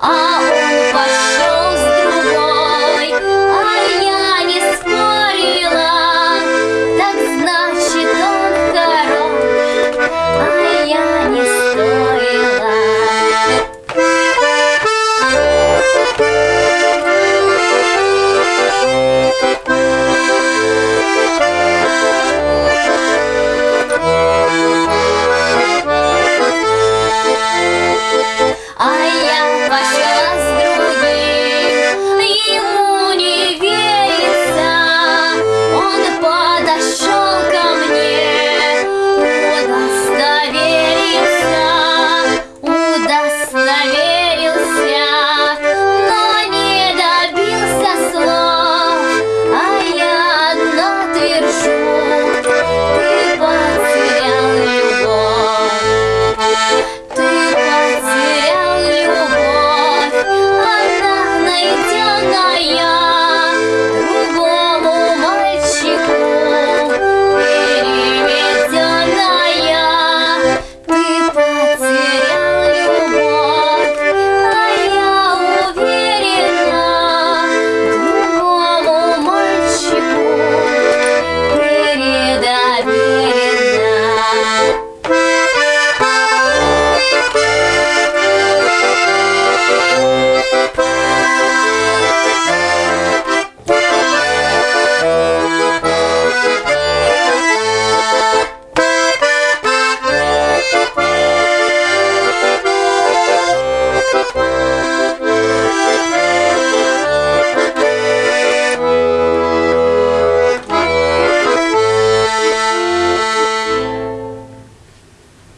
啊